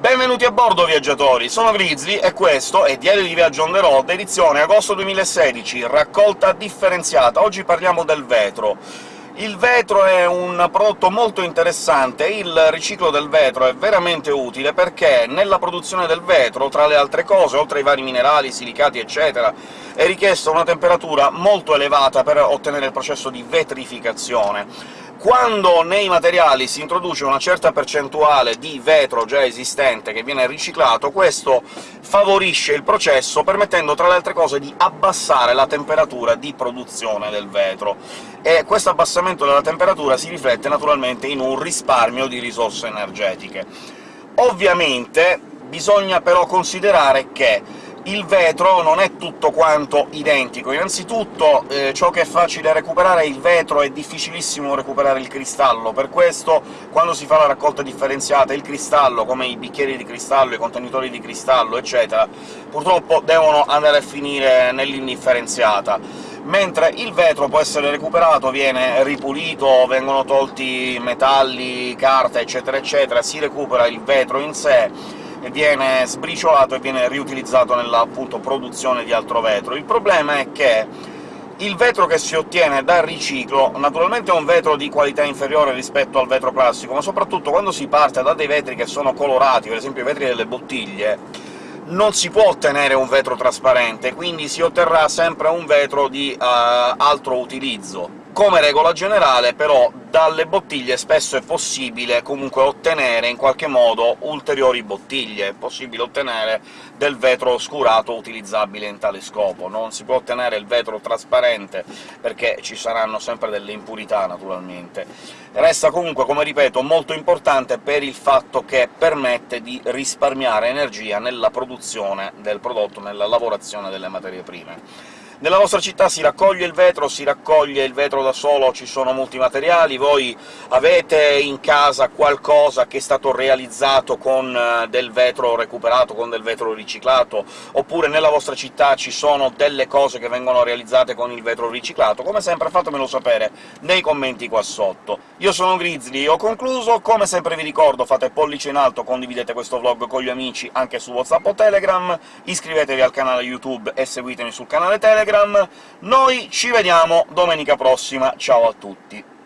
Benvenuti a bordo, viaggiatori! Sono Grizzly, e questo è Diario di Viaggio on the road, edizione agosto 2016, raccolta differenziata. Oggi parliamo del vetro. Il vetro è un prodotto molto interessante, il riciclo del vetro è veramente utile perché nella produzione del vetro, tra le altre cose, oltre ai vari minerali, silicati eccetera, è richiesta una temperatura molto elevata per ottenere il processo di vetrificazione quando nei materiali si introduce una certa percentuale di vetro già esistente che viene riciclato, questo favorisce il processo, permettendo tra le altre cose di abbassare la temperatura di produzione del vetro, e questo abbassamento della temperatura si riflette naturalmente in un risparmio di risorse energetiche. Ovviamente bisogna però considerare che il vetro non è tutto quanto identico. Innanzitutto eh, ciò che è facile recuperare è il vetro, è difficilissimo recuperare il cristallo, per questo quando si fa la raccolta differenziata il cristallo, come i bicchieri di cristallo, i contenitori di cristallo, eccetera, purtroppo devono andare a finire nell'indifferenziata mentre il vetro può essere recuperato, viene ripulito, vengono tolti metalli, carta, eccetera eccetera, si recupera il vetro in sé, viene sbriciolato e viene riutilizzato nella appunto, produzione di altro vetro. Il problema è che il vetro che si ottiene dal riciclo naturalmente è un vetro di qualità inferiore rispetto al vetro classico, ma soprattutto quando si parte da dei vetri che sono colorati, per esempio i vetri delle bottiglie, non si può ottenere un vetro trasparente, quindi si otterrà sempre un vetro di uh, altro utilizzo. Come regola generale, però, dalle bottiglie spesso è possibile comunque ottenere in qualche modo ulteriori bottiglie, è possibile ottenere del vetro oscurato utilizzabile in tale scopo. Non si può ottenere il vetro trasparente, perché ci saranno sempre delle impurità, naturalmente. Resta comunque, come ripeto, molto importante per il fatto che permette di risparmiare energia nella produzione del prodotto, nella lavorazione delle materie prime. Nella vostra città si raccoglie il vetro, si raccoglie il vetro da solo, ci sono molti materiali, voi avete in casa qualcosa che è stato realizzato con eh, del vetro recuperato, con del vetro riciclato, oppure nella vostra città ci sono delle cose che vengono realizzate con il vetro riciclato, come sempre fatemelo sapere nei commenti qua sotto. Io sono Grizzly, ho concluso, come sempre vi ricordo fate pollice in alto, condividete questo vlog con gli amici anche su WhatsApp o Telegram, iscrivetevi al canale YouTube e seguitemi sul canale Telegram, Telegram. Noi ci vediamo domenica prossima, ciao a tutti!